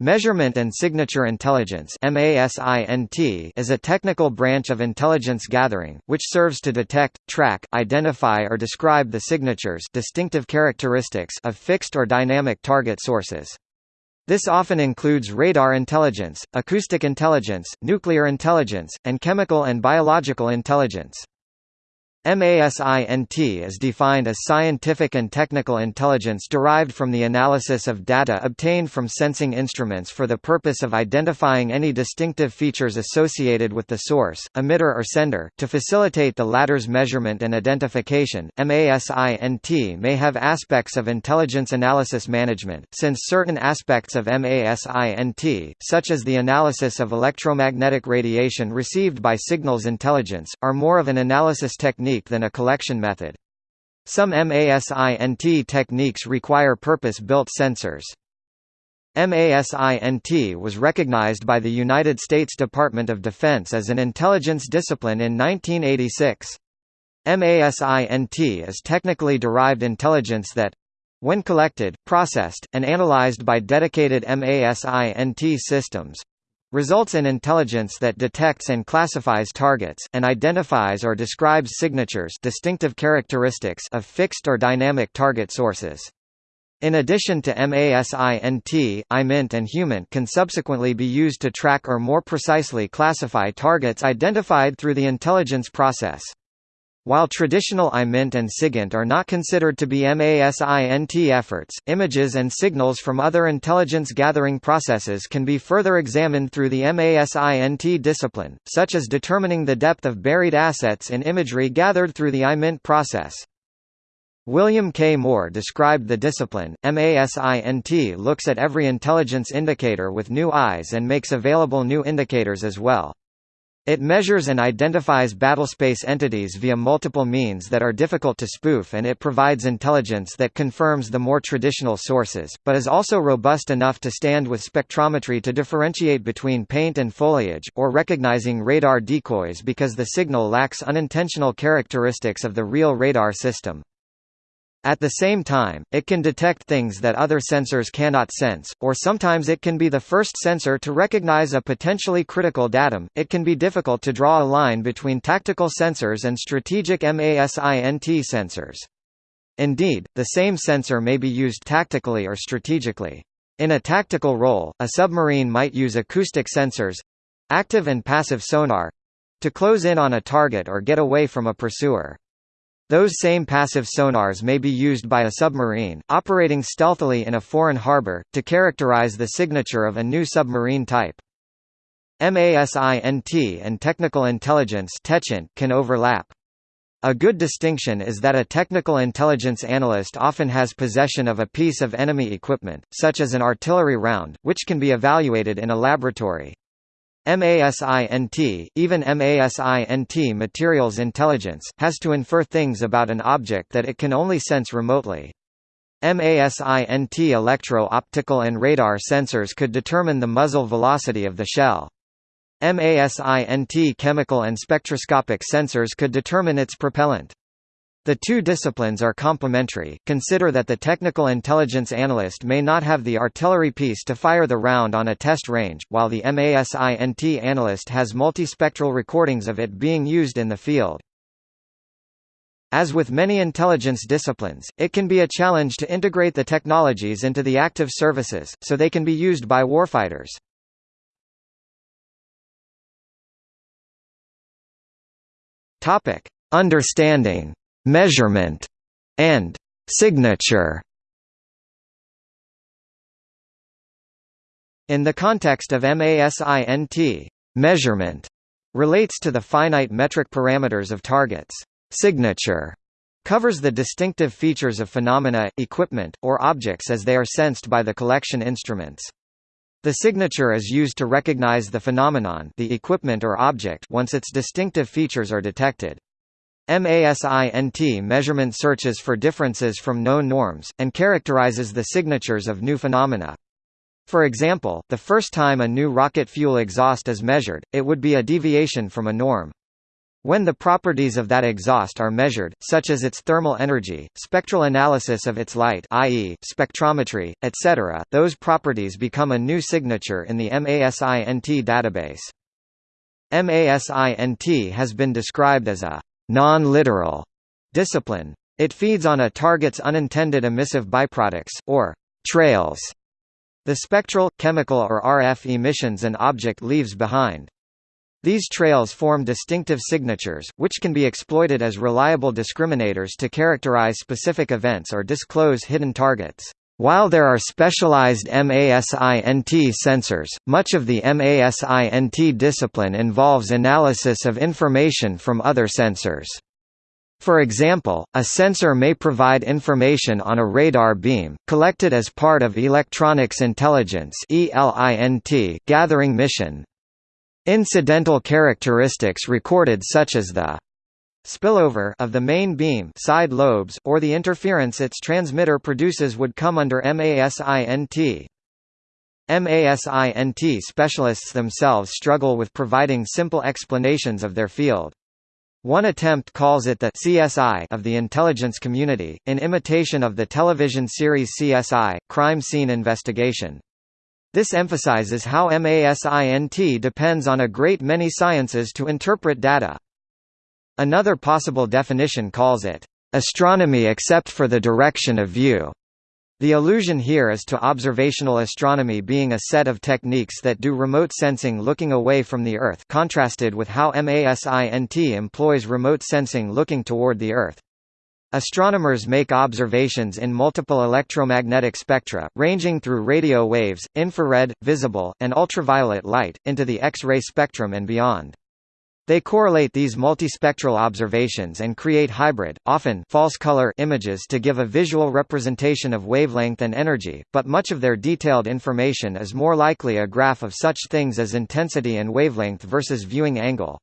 Measurement and Signature Intelligence is a technical branch of intelligence gathering, which serves to detect, track, identify or describe the signatures distinctive characteristics of fixed or dynamic target sources. This often includes radar intelligence, acoustic intelligence, nuclear intelligence, and chemical and biological intelligence. MASINT is defined as scientific and technical intelligence derived from the analysis of data obtained from sensing instruments for the purpose of identifying any distinctive features associated with the source, emitter or sender. To facilitate the latter's measurement and identification, MASINT may have aspects of intelligence analysis management, since certain aspects of MASINT, such as the analysis of electromagnetic radiation received by signals intelligence, are more of an analysis technique technique than a collection method. Some MASINT techniques require purpose-built sensors. MASINT was recognized by the United States Department of Defense as an intelligence discipline in 1986. MASINT is technically derived intelligence that when collected, processed, and analyzed by dedicated MASINT systems, results in intelligence that detects and classifies targets, and identifies or describes signatures distinctive characteristics of fixed or dynamic target sources. In addition to MASINT, IMINT and HUMINT can subsequently be used to track or more precisely classify targets identified through the intelligence process. While traditional IMINT and SIGINT are not considered to be MASINT efforts, images and signals from other intelligence gathering processes can be further examined through the MASINT discipline, such as determining the depth of buried assets in imagery gathered through the IMINT process. William K. Moore described the discipline, MASINT looks at every intelligence indicator with new eyes and makes available new indicators as well. It measures and identifies battlespace entities via multiple means that are difficult to spoof and it provides intelligence that confirms the more traditional sources, but is also robust enough to stand with spectrometry to differentiate between paint and foliage, or recognizing radar decoys because the signal lacks unintentional characteristics of the real radar system. At the same time, it can detect things that other sensors cannot sense, or sometimes it can be the first sensor to recognize a potentially critical datum. It can be difficult to draw a line between tactical sensors and strategic MASINT sensors. Indeed, the same sensor may be used tactically or strategically. In a tactical role, a submarine might use acoustic sensors active and passive sonar to close in on a target or get away from a pursuer. Those same passive sonars may be used by a submarine, operating stealthily in a foreign harbor, to characterize the signature of a new submarine type. MASINT and technical intelligence can overlap. A good distinction is that a technical intelligence analyst often has possession of a piece of enemy equipment, such as an artillery round, which can be evaluated in a laboratory. MASINT, even MASINT materials intelligence, has to infer things about an object that it can only sense remotely. MASINT electro-optical and radar sensors could determine the muzzle velocity of the shell. MASINT chemical and spectroscopic sensors could determine its propellant. The two disciplines are complementary. Consider that the technical intelligence analyst may not have the artillery piece to fire the round on a test range, while the MASINT analyst has multispectral recordings of it being used in the field. As with many intelligence disciplines, it can be a challenge to integrate the technologies into the active services, so they can be used by warfighters. Understanding measurement, and signature. In the context of MASINT, measurement relates to the finite metric parameters of targets. Signature covers the distinctive features of phenomena, equipment, or objects as they are sensed by the collection instruments. The signature is used to recognize the phenomenon the equipment or object once its distinctive features are detected. MASINT measurement searches for differences from known norms, and characterizes the signatures of new phenomena. For example, the first time a new rocket fuel exhaust is measured, it would be a deviation from a norm. When the properties of that exhaust are measured, such as its thermal energy, spectral analysis of its light i.e., spectrometry, etc., those properties become a new signature in the MASINT database. MASINT has been described as a non-literal discipline. It feeds on a target's unintended emissive byproducts, or trails, the spectral, chemical or RF emissions an object leaves behind. These trails form distinctive signatures, which can be exploited as reliable discriminators to characterize specific events or disclose hidden targets. While there are specialized MASINT sensors, much of the MASINT discipline involves analysis of information from other sensors. For example, a sensor may provide information on a radar beam, collected as part of Electronics Intelligence gathering mission, Incidental characteristics recorded such as the spillover of the main beam side lobes, or the interference its transmitter produces would come under MASINT. MASINT specialists themselves struggle with providing simple explanations of their field. One attempt calls it the CSI of the intelligence community, in imitation of the television series CSI, Crime Scene Investigation. This emphasizes how MASINT depends on a great many sciences to interpret data. Another possible definition calls it, "...astronomy except for the direction of view." The allusion here is to observational astronomy being a set of techniques that do remote sensing looking away from the Earth contrasted with how MASINT employs remote sensing looking toward the Earth. Astronomers make observations in multiple electromagnetic spectra, ranging through radio waves, infrared, visible, and ultraviolet light, into the X-ray spectrum and beyond. They correlate these multispectral observations and create hybrid, often false color images to give a visual representation of wavelength and energy, but much of their detailed information is more likely a graph of such things as intensity and wavelength versus viewing angle.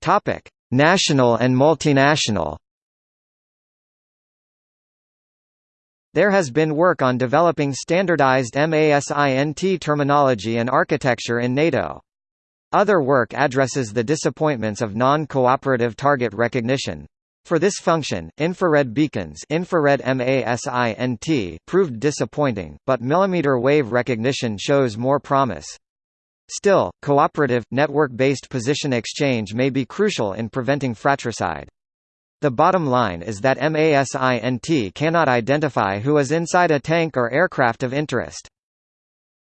Topic: National and multinational. There has been work on developing standardized MASINT terminology and architecture in NATO. Other work addresses the disappointments of non-cooperative target recognition. For this function, infrared beacons infrared MASINT proved disappointing, but millimeter wave recognition shows more promise. Still, cooperative, network-based position exchange may be crucial in preventing fratricide. The bottom line is that MASINT cannot identify who is inside a tank or aircraft of interest.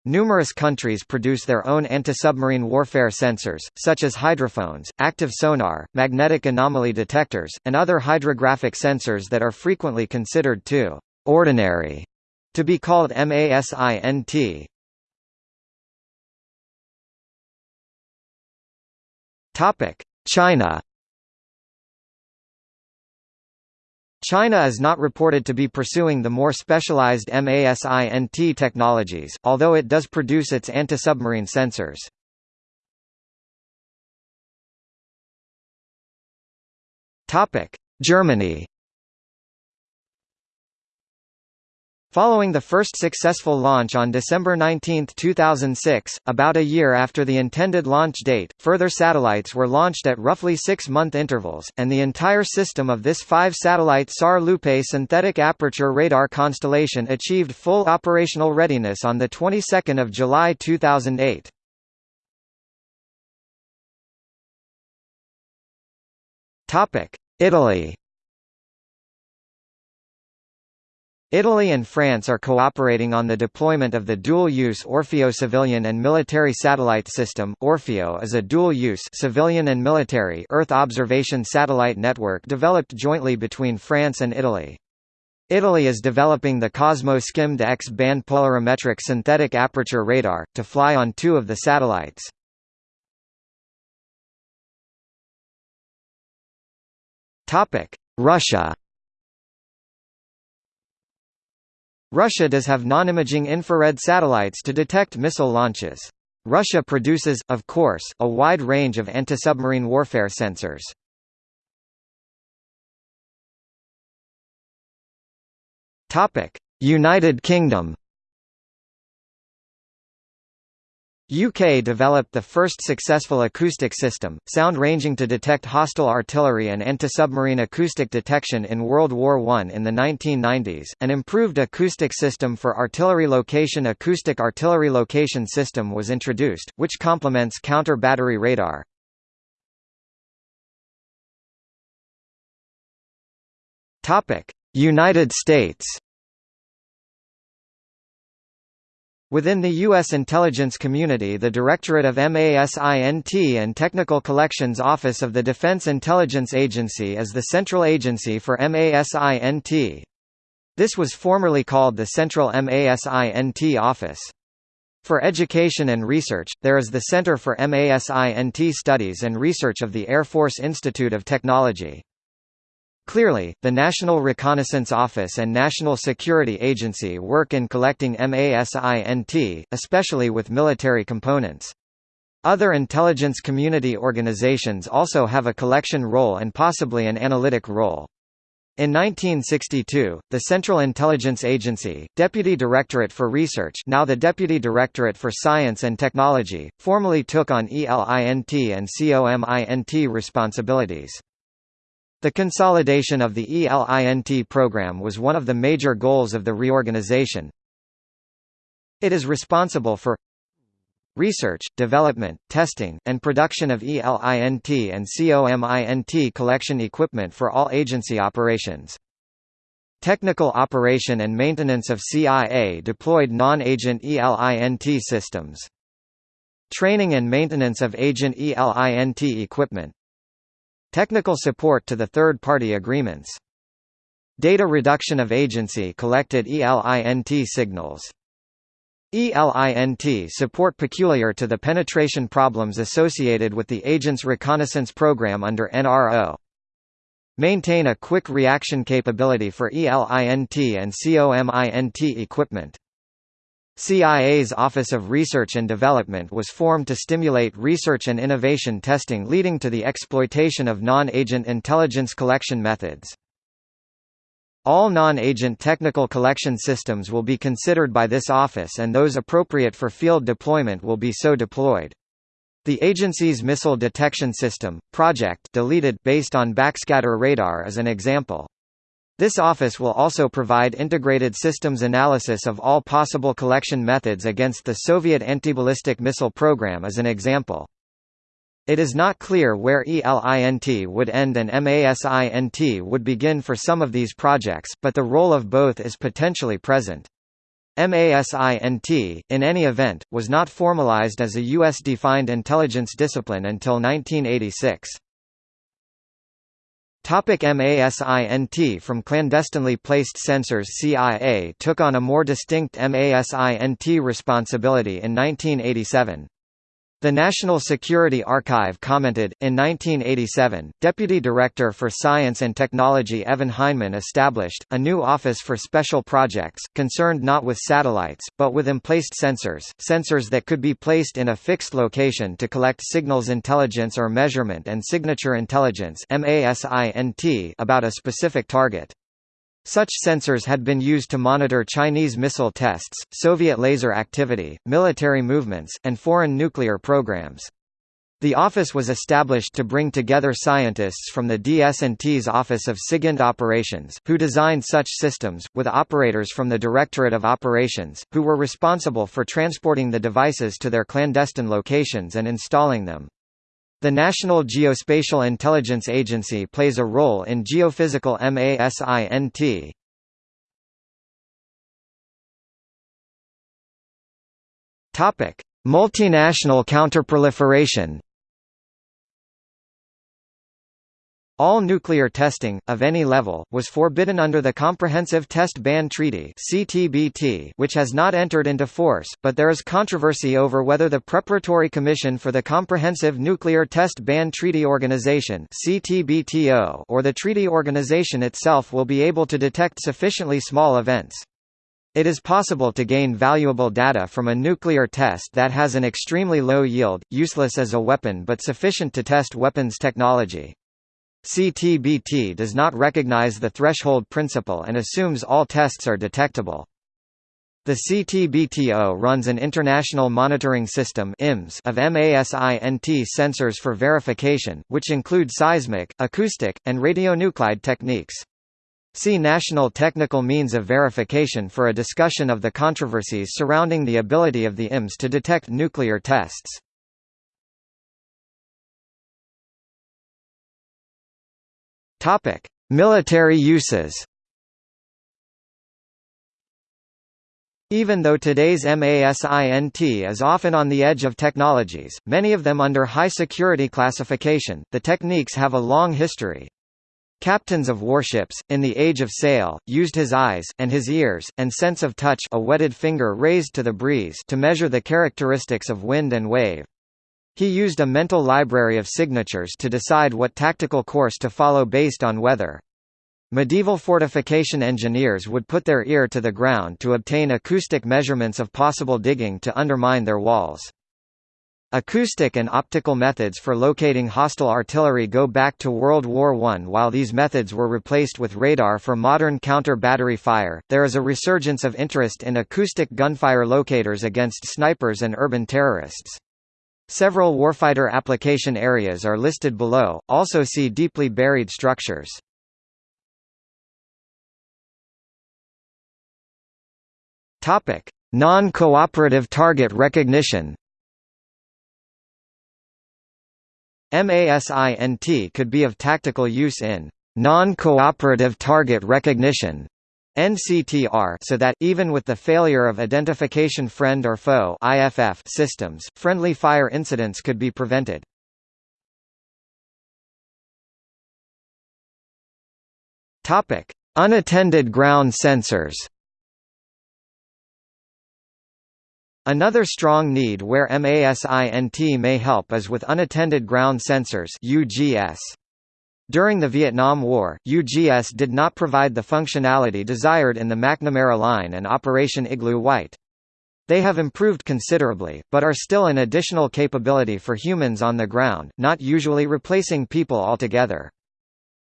Numerous countries produce their own anti-submarine warfare sensors, such as hydrophones, active sonar, magnetic anomaly detectors, and other hydrographic sensors that are frequently considered too ordinary to be called MASINT. China. China is not reported to be pursuing the more specialized MASINT technologies, although it does produce its anti-submarine sensors. Germany. Following the first successful launch on December 19, 2006, about a year after the intended launch date, further satellites were launched at roughly six-month intervals, and the entire system of this five-satellite SAR-Lupe synthetic aperture radar constellation achieved full operational readiness on the 22nd of July 2008. Italy Italy and France are cooperating on the deployment of the dual-use Orfeo civilian and military satellite system. Orfeo is a dual-use civilian and military Earth observation satellite network developed jointly between France and Italy. Italy is developing the COSMO-SkyMed X-band polarimetric synthetic aperture radar, to fly on two of the satellites. Topic: Russia Russia does have non-imaging infrared satellites to detect missile launches. Russia produces, of course, a wide range of anti-submarine warfare sensors. United Kingdom UK developed the first successful acoustic system, sound ranging to detect hostile artillery and anti-submarine acoustic detection in World War I in the 1990s. An improved acoustic system for artillery location acoustic artillery location system was introduced, which complements counter-battery radar. United States Within the U.S. intelligence community the Directorate of MASINT and Technical Collections Office of the Defense Intelligence Agency is the central agency for MASINT. This was formerly called the Central MASINT Office. For education and research, there is the Center for MASINT Studies and Research of the Air Force Institute of Technology. Clearly, the National Reconnaissance Office and National Security Agency work in collecting MASINT, especially with military components. Other intelligence community organizations also have a collection role and possibly an analytic role. In 1962, the Central Intelligence Agency, Deputy Directorate for Research now the Deputy Directorate for Science and Technology, formally took on ELINT and COMINT responsibilities. The consolidation of the ELINT program was one of the major goals of the reorganization. It is responsible for research, development, testing, and production of ELINT and COMINT collection equipment for all agency operations. Technical operation and maintenance of CIA deployed non-agent ELINT systems. Training and maintenance of agent ELINT equipment Technical support to the third-party agreements. Data reduction of agency collected ELINT signals. ELINT support peculiar to the penetration problems associated with the agent's reconnaissance program under NRO. Maintain a quick reaction capability for ELINT and COMINT equipment. CIA's Office of Research and Development was formed to stimulate research and innovation testing leading to the exploitation of non-agent intelligence collection methods. All non-agent technical collection systems will be considered by this office and those appropriate for field deployment will be so deployed. The agency's missile detection system, Project deleted based on backscatter radar is an example. This office will also provide integrated systems analysis of all possible collection methods against the Soviet anti-ballistic missile program as an example. It is not clear where ELINT would end and MASINT would begin for some of these projects, but the role of both is potentially present. MASINT, in any event, was not formalized as a U.S.-defined intelligence discipline until 1986. Topic MASINT From clandestinely placed sensors CIA took on a more distinct MASINT responsibility in 1987. The National Security Archive commented, in 1987, Deputy Director for Science and Technology Evan Hineman established, a new office for special projects, concerned not with satellites, but with emplaced sensors, sensors that could be placed in a fixed location to collect signals intelligence or measurement and signature intelligence about a specific target. Such sensors had been used to monitor Chinese missile tests, Soviet laser activity, military movements, and foreign nuclear programs. The office was established to bring together scientists from the DS&T's Office of SIGINT Operations, who designed such systems, with operators from the Directorate of Operations, who were responsible for transporting the devices to their clandestine locations and installing them. The National Geospatial Intelligence Agency plays a role in geophysical MASINT. Topic: Multinational counterproliferation All nuclear testing, of any level, was forbidden under the Comprehensive Test Ban Treaty which has not entered into force, but there is controversy over whether the Preparatory Commission for the Comprehensive Nuclear Test Ban Treaty Organization or the treaty organization itself will be able to detect sufficiently small events. It is possible to gain valuable data from a nuclear test that has an extremely low yield, useless as a weapon but sufficient to test weapons technology. CTBT does not recognize the threshold principle and assumes all tests are detectable. The CTBTO runs an International Monitoring System of MASINT sensors for verification, which include seismic, acoustic, and radionuclide techniques. See National Technical Means of Verification for a discussion of the controversies surrounding the ability of the IMS to detect nuclear tests. Topic: Military uses. Even though today's MASINT is often on the edge of technologies, many of them under high security classification, the techniques have a long history. Captains of warships, in the Age of Sail, used his eyes, and his ears, and sense of touch a wetted finger raised to the breeze to measure the characteristics of wind and wave. He used a mental library of signatures to decide what tactical course to follow based on weather. Medieval fortification engineers would put their ear to the ground to obtain acoustic measurements of possible digging to undermine their walls. Acoustic and optical methods for locating hostile artillery go back to World War I. While these methods were replaced with radar for modern counter-battery fire, there is a resurgence of interest in acoustic gunfire locators against snipers and urban terrorists. Several warfighter application areas are listed below, also see deeply buried structures. Non-cooperative target recognition. MASINT could be of tactical use in non-cooperative target recognition NCTR so that, even with the failure of identification friend or foe IFF systems, friendly fire incidents could be prevented. Unattended ground sensors Another strong need where MASINT may help is with unattended ground sensors UGS. During the Vietnam War, UGS did not provide the functionality desired in the McNamara line and Operation Igloo White. They have improved considerably, but are still an additional capability for humans on the ground, not usually replacing people altogether.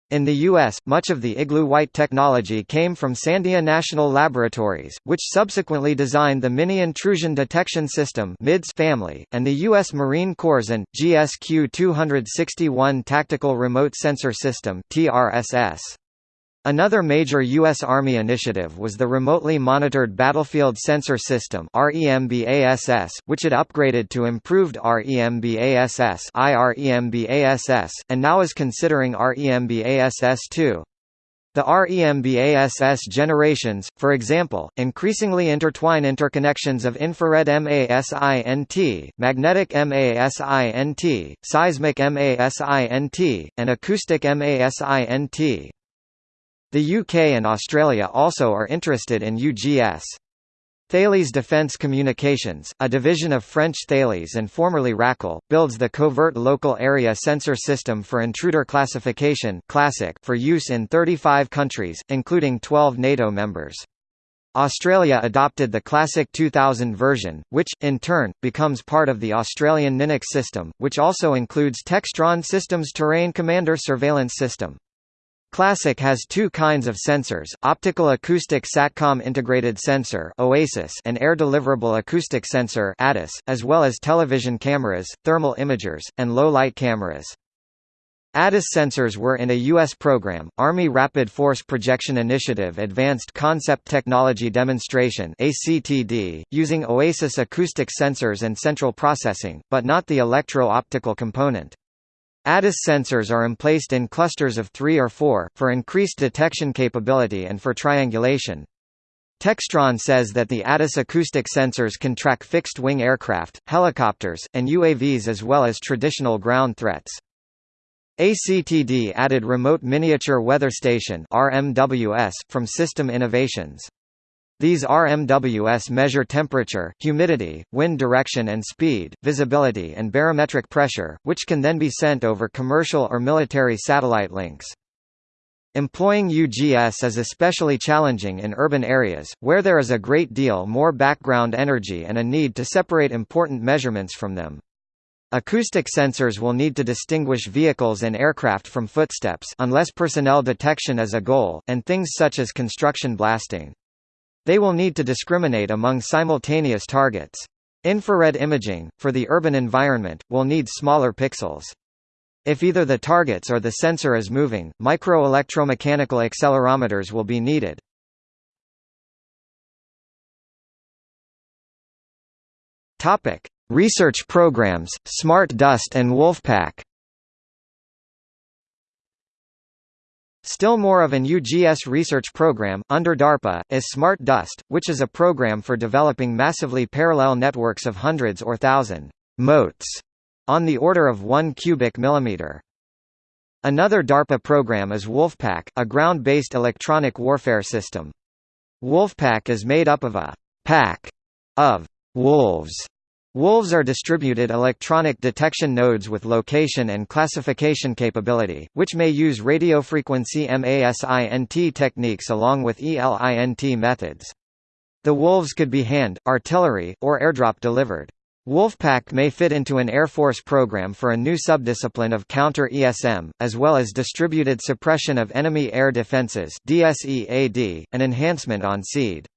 In the U.S., much of the Igloo White technology came from Sandia National Laboratories, which subsequently designed the Mini Intrusion Detection System family, and the U.S. Marine Corps' and GSQ-261 Tactical Remote Sensor System TRSS. Another major U.S. Army initiative was the Remotely Monitored Battlefield Sensor System which it upgraded to improved REMBASS and now is considering REMBASS-2. The REMBASS generations, for example, increasingly intertwine interconnections of infrared MASINT, magnetic MASINT, seismic MASINT, and acoustic MASINT. The UK and Australia also are interested in UGS. Thales Defence Communications, a division of French Thales and formerly Racal, builds the Covert Local Area Sensor System for Intruder Classification for use in 35 countries, including 12 NATO members. Australia adopted the Classic 2000 version, which, in turn, becomes part of the Australian Ninox system, which also includes Textron Systems Terrain Commander Surveillance System. Classic has two kinds of sensors, optical acoustic SATCOM integrated sensor OASIS and air deliverable acoustic sensor ADIS, as well as television cameras, thermal imagers, and low-light cameras. ADIS sensors were in a U.S. program, Army Rapid Force Projection Initiative Advanced Concept Technology Demonstration using OASIS acoustic sensors and central processing, but not the electro-optical component. ADIS sensors are emplaced in clusters of three or four, for increased detection capability and for triangulation. Textron says that the ADIS acoustic sensors can track fixed-wing aircraft, helicopters, and UAVs as well as traditional ground threats. ACTD added Remote Miniature Weather Station RMWS, from System Innovations. These RMWS measure temperature, humidity, wind direction and speed, visibility and barometric pressure, which can then be sent over commercial or military satellite links. Employing UGS is especially challenging in urban areas, where there is a great deal more background energy and a need to separate important measurements from them. Acoustic sensors will need to distinguish vehicles and aircraft from footsteps unless personnel detection is a goal, and things such as construction blasting. They will need to discriminate among simultaneous targets. Infrared imaging, for the urban environment, will need smaller pixels. If either the targets or the sensor is moving, microelectromechanical accelerometers will be needed. Research programs, Smart Dust and Wolfpack. Still more of an UGS research program, under DARPA, is Smart Dust, which is a program for developing massively parallel networks of hundreds or thousand motes on the order of 1 cubic millimeter. Another DARPA program is Wolfpack, a ground-based electronic warfare system. Wolfpack is made up of a pack of wolves. Wolves are distributed electronic detection nodes with location and classification capability, which may use radiofrequency MASINT techniques along with ELINT methods. The wolves could be hand, artillery, or airdrop delivered. Wolfpack may fit into an Air Force program for a new subdiscipline of counter-ESM, as well as distributed suppression of enemy air defenses an enhancement on SEAD.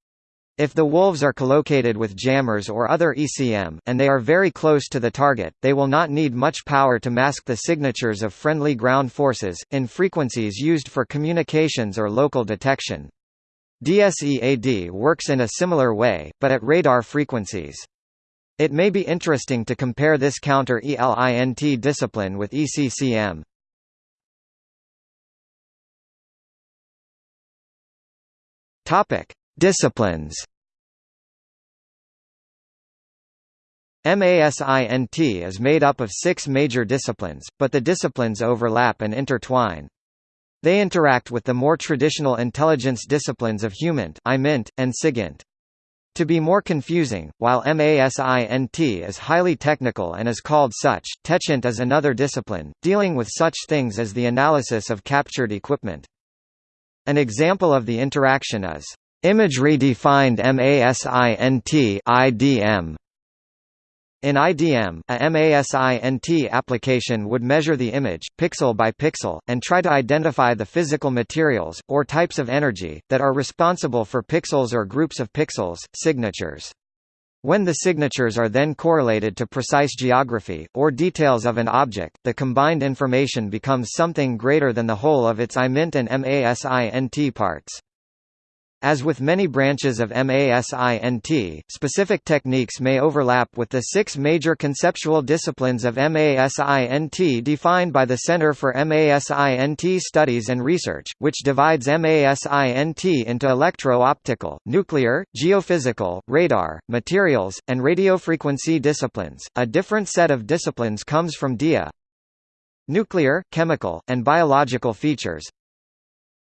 If the wolves are collocated with jammers or other ECM, and they are very close to the target, they will not need much power to mask the signatures of friendly ground forces, in frequencies used for communications or local detection. DSEAD works in a similar way, but at radar frequencies. It may be interesting to compare this counter-ELINT discipline with ECCM. Topic: Disciplines MASINT is made up of six major disciplines, but the disciplines overlap and intertwine. They interact with the more traditional intelligence disciplines of HUMINT, IMINT, and SIGINT. To be more confusing, while MASINT is highly technical and is called such, TECHINT is another discipline, dealing with such things as the analysis of captured equipment. An example of the interaction is Imagery-defined MASINT IDM. In IDM, a MASINT application would measure the image, pixel by pixel, and try to identify the physical materials, or types of energy, that are responsible for pixels or groups of pixels, signatures. When the signatures are then correlated to precise geography, or details of an object, the combined information becomes something greater than the whole of its IMINT and MASINT parts. As with many branches of MASINT, specific techniques may overlap with the six major conceptual disciplines of MASINT defined by the Center for MASINT Studies and Research, which divides MASINT into electro-optical, nuclear, geophysical, radar, materials, and radiofrequency disciplines. A different set of disciplines comes from DIA. Nuclear, chemical, and biological features,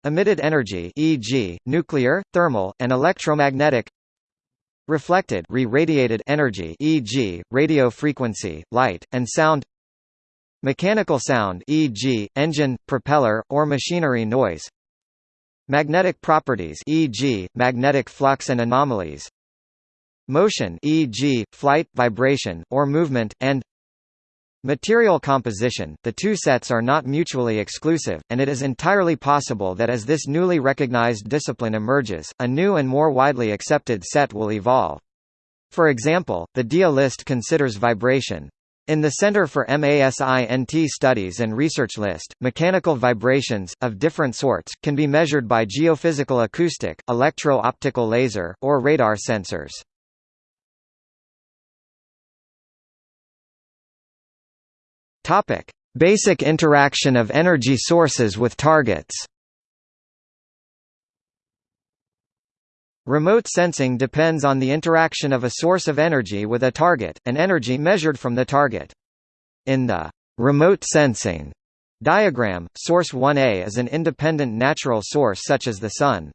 Emitted energy e.g., nuclear, thermal, and electromagnetic Reflected re-radiated energy e.g., radio frequency, light, and sound Mechanical sound e.g., engine, propeller, or machinery noise Magnetic properties e.g., magnetic flux and anomalies Motion e.g., flight, vibration, or movement, and Material composition – The two sets are not mutually exclusive, and it is entirely possible that as this newly recognized discipline emerges, a new and more widely accepted set will evolve. For example, the DIA list considers vibration. In the Center for MASINT Studies and Research list, mechanical vibrations, of different sorts, can be measured by geophysical acoustic, electro-optical laser, or radar sensors. Topic: Basic interaction of energy sources with targets. Remote sensing depends on the interaction of a source of energy with a target, and energy measured from the target. In the remote sensing diagram, source 1A is an independent natural source such as the Sun.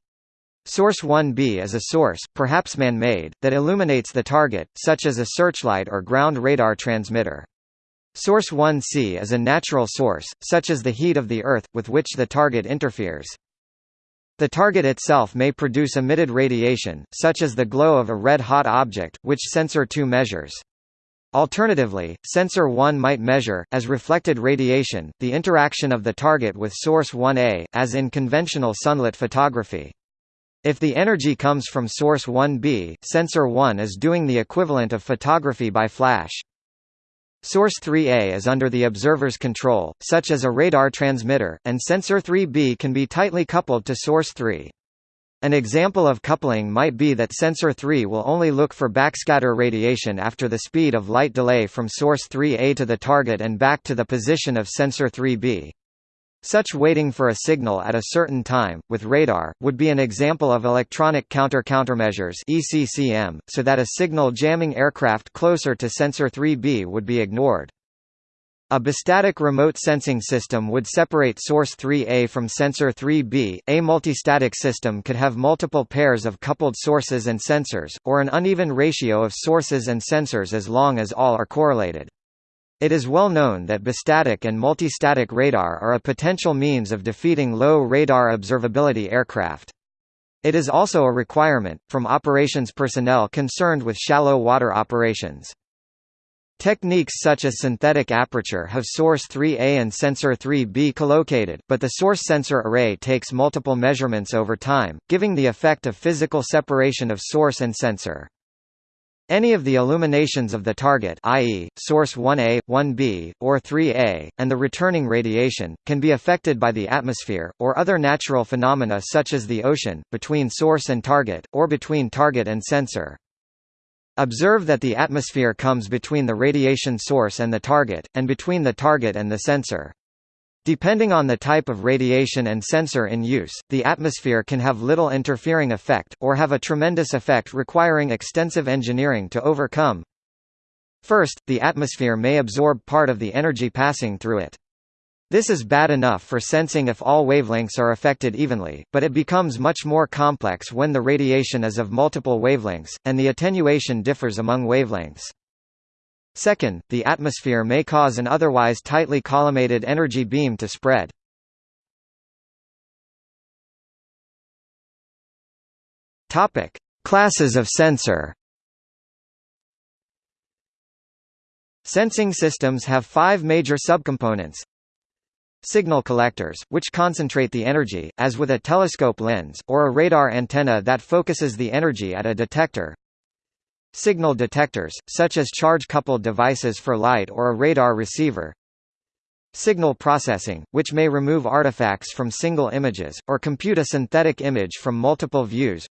Source 1B is a source, perhaps man-made, that illuminates the target, such as a searchlight or ground radar transmitter. Source 1C is a natural source, such as the heat of the Earth, with which the target interferes. The target itself may produce emitted radiation, such as the glow of a red-hot object, which sensor 2 measures. Alternatively, sensor 1 might measure, as reflected radiation, the interaction of the target with source 1A, as in conventional sunlit photography. If the energy comes from source 1b, sensor 1 is doing the equivalent of photography by flash. Source 3A is under the observer's control, such as a radar transmitter, and sensor 3B can be tightly coupled to source 3. An example of coupling might be that sensor 3 will only look for backscatter radiation after the speed of light delay from source 3A to the target and back to the position of sensor 3B. Such waiting for a signal at a certain time, with radar, would be an example of electronic counter-countermeasures so that a signal jamming aircraft closer to sensor 3B would be ignored. A bistatic remote sensing system would separate source 3A from sensor 3B. A multistatic system could have multiple pairs of coupled sources and sensors, or an uneven ratio of sources and sensors as long as all are correlated. It is well known that bistatic and multistatic radar are a potential means of defeating low radar observability aircraft. It is also a requirement, from operations personnel concerned with shallow water operations. Techniques such as synthetic aperture have source 3A and sensor 3B collocated, but the source sensor array takes multiple measurements over time, giving the effect of physical separation of source and sensor. Any of the illuminations of the target i.e., source 1A, 1B, or 3A, and the returning radiation, can be affected by the atmosphere, or other natural phenomena such as the ocean, between source and target, or between target and sensor. Observe that the atmosphere comes between the radiation source and the target, and between the target and the sensor. Depending on the type of radiation and sensor in use, the atmosphere can have little interfering effect, or have a tremendous effect requiring extensive engineering to overcome. First, the atmosphere may absorb part of the energy passing through it. This is bad enough for sensing if all wavelengths are affected evenly, but it becomes much more complex when the radiation is of multiple wavelengths, and the attenuation differs among wavelengths. Second, the atmosphere may cause an otherwise tightly collimated energy beam to spread. Topic: Classes of sensor. Sensing systems have five major subcomponents. Signal collectors, which concentrate the energy, as with a telescope lens, or a radar antenna that focuses the energy at a detector. Signal detectors, such as charge-coupled devices for light or a radar receiver. Signal processing, which may remove artifacts from single images, or compute a synthetic image from multiple views.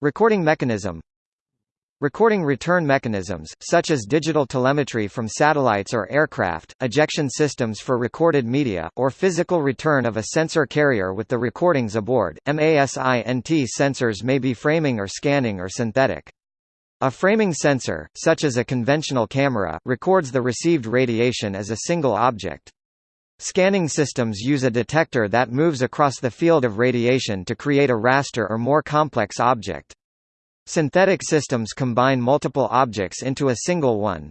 Recording mechanism Recording return mechanisms, such as digital telemetry from satellites or aircraft, ejection systems for recorded media, or physical return of a sensor carrier with the recordings aboard. MASINT sensors may be framing or scanning or synthetic. A framing sensor, such as a conventional camera, records the received radiation as a single object. Scanning systems use a detector that moves across the field of radiation to create a raster or more complex object. Synthetic systems combine multiple objects into a single one.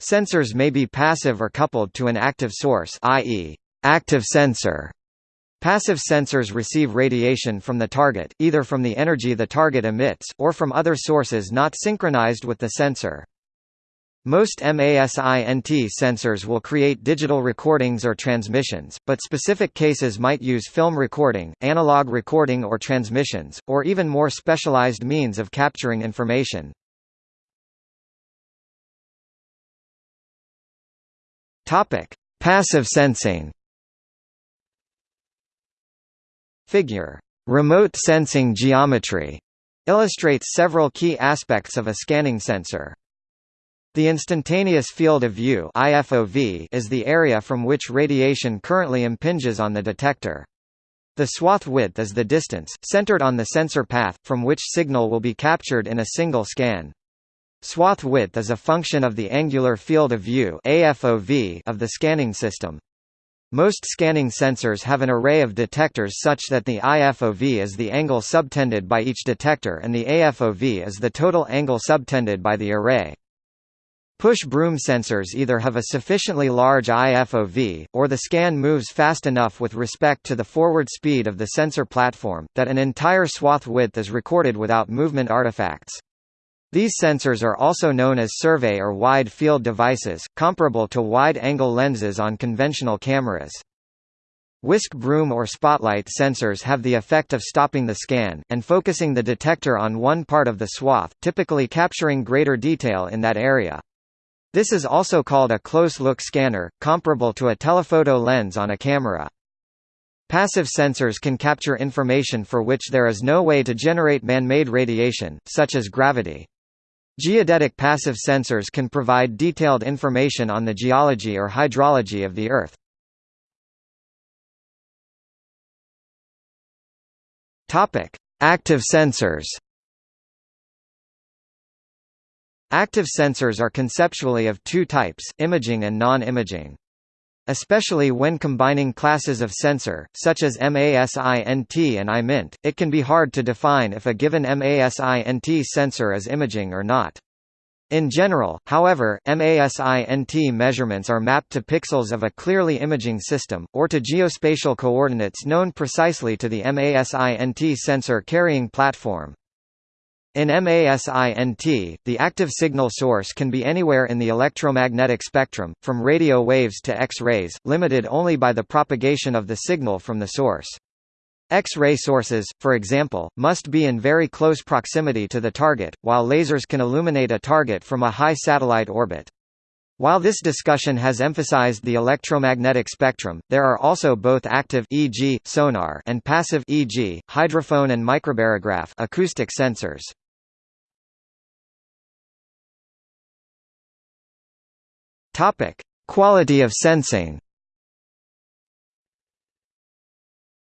Sensors may be passive or coupled to an active source i.e., active sensor, Passive sensors receive radiation from the target, either from the energy the target emits, or from other sources not synchronized with the sensor. Most MASINT sensors will create digital recordings or transmissions, but specific cases might use film recording, analog recording or transmissions, or even more specialized means of capturing information. Passive sensing Figure remote sensing geometry illustrates several key aspects of a scanning sensor. The instantaneous field of view IFOV is the area from which radiation currently impinges on the detector. The swath width is the distance, centered on the sensor path, from which signal will be captured in a single scan. Swath width is a function of the angular field of view AFOV of the scanning system. Most scanning sensors have an array of detectors such that the IFOV is the angle subtended by each detector and the AFOV is the total angle subtended by the array. Push broom sensors either have a sufficiently large IFOV, or the scan moves fast enough with respect to the forward speed of the sensor platform, that an entire swath width is recorded without movement artifacts. These sensors are also known as survey or wide field devices, comparable to wide-angle lenses on conventional cameras. Whisk broom or spotlight sensors have the effect of stopping the scan, and focusing the detector on one part of the swath, typically capturing greater detail in that area. This is also called a close-look scanner, comparable to a telephoto lens on a camera. Passive sensors can capture information for which there is no way to generate man-made radiation, such as gravity. Geodetic passive sensors can provide detailed information on the geology or hydrology of the Earth. Active sensors. Active sensors are conceptually of two types, imaging and non-imaging. Especially when combining classes of sensor, such as MASINT and IMINT, it can be hard to define if a given MASINT sensor is imaging or not. In general, however, MASINT measurements are mapped to pixels of a clearly imaging system, or to geospatial coordinates known precisely to the MASINT sensor carrying platform. In MASINT, the active signal source can be anywhere in the electromagnetic spectrum, from radio waves to X-rays, limited only by the propagation of the signal from the source. X-ray sources, for example, must be in very close proximity to the target, while lasers can illuminate a target from a high satellite orbit. While this discussion has emphasized the electromagnetic spectrum, there are also both active e.g., sonar and passive e.g., hydrophone and microbarograph acoustic sensors. Topic: Quality of sensing.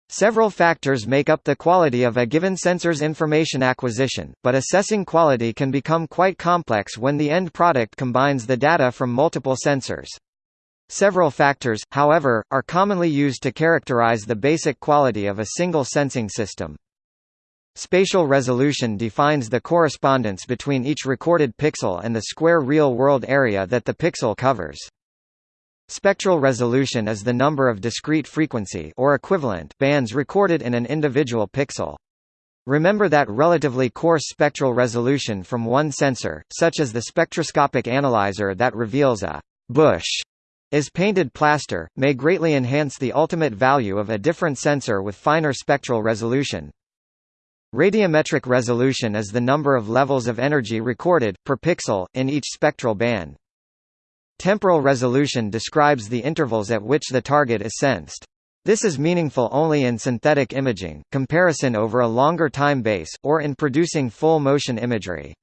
Several factors make up the quality of a given sensor's information acquisition, but assessing quality can become quite complex when the end product combines the data from multiple sensors. Several factors, however, are commonly used to characterize the basic quality of a single sensing system. Spatial resolution defines the correspondence between each recorded pixel and the square real-world area that the pixel covers. Spectral resolution is the number of discrete frequency or equivalent bands recorded in an individual pixel. Remember that relatively coarse spectral resolution from one sensor, such as the spectroscopic analyzer that reveals a bush is painted plaster, may greatly enhance the ultimate value of a different sensor with finer spectral resolution. Radiometric resolution is the number of levels of energy recorded, per pixel, in each spectral band. Temporal resolution describes the intervals at which the target is sensed. This is meaningful only in synthetic imaging, comparison over a longer time base, or in producing full-motion imagery.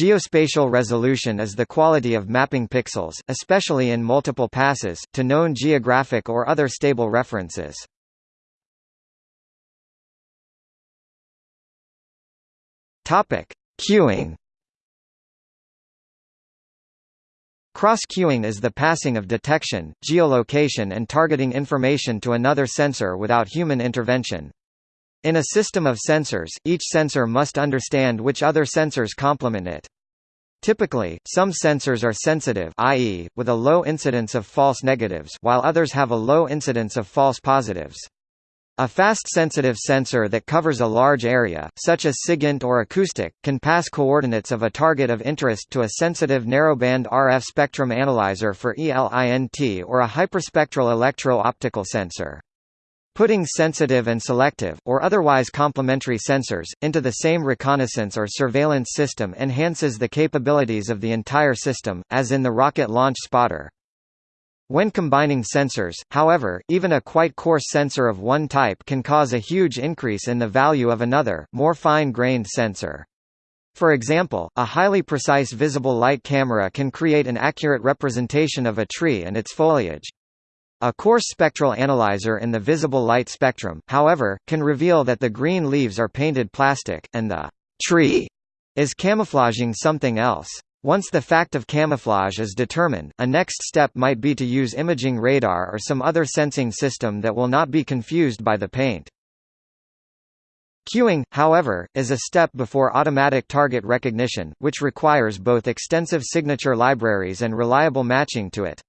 Geospatial resolution is the quality of mapping pixels, especially in multiple passes, to known geographic or other stable references. Topic: Cueing. Cross-cueing is the passing of detection, geolocation and targeting information to another sensor without human intervention. In a system of sensors, each sensor must understand which other sensors complement it. Typically, some sensors are sensitive i.e., with a low incidence of false negatives while others have a low incidence of false positives. A fast-sensitive sensor that covers a large area, such as SIGINT or acoustic, can pass coordinates of a target of interest to a sensitive narrowband RF spectrum analyzer for ELINT or a hyperspectral electro-optical sensor. Putting sensitive and selective, or otherwise complementary sensors, into the same reconnaissance or surveillance system enhances the capabilities of the entire system, as in the rocket launch spotter. When combining sensors, however, even a quite coarse sensor of one type can cause a huge increase in the value of another, more fine-grained sensor. For example, a highly precise visible light camera can create an accurate representation of a tree and its foliage. A coarse spectral analyzer in the visible light spectrum, however, can reveal that the green leaves are painted plastic, and the tree is camouflaging something else. Once the fact of camouflage is determined, a next step might be to use imaging radar or some other sensing system that will not be confused by the paint. Cueing, however, is a step before automatic target recognition, which requires both extensive signature libraries and reliable matching to it.